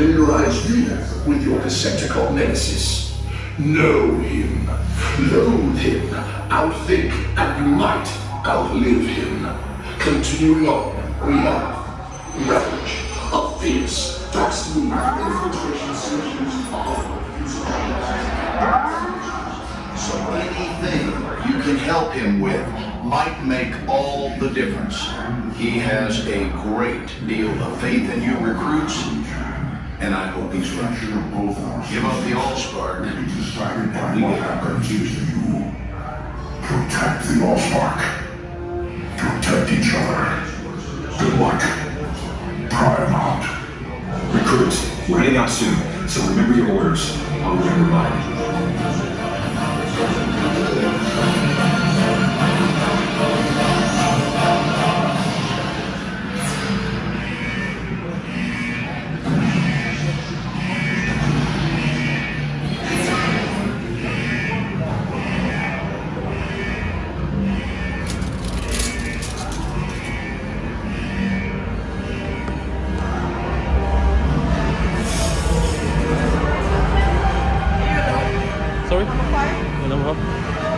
familiarize you with your Decepticon nemesis. Know him, loathe him, outthink, and you might outlive him. Continuing on, we have Ravage, a fierce, fast-moving infiltration solutions So anything you can help him with might make all the difference. He has a great deal of faith in you recruits, and I hope he's right. Give up the Allspark, and we get our confused. You protect the Allspark. Protect each other. Good luck. Paramount. Recruits, we're heading out soon, so remember your orders. I'll remember mine. Nummer.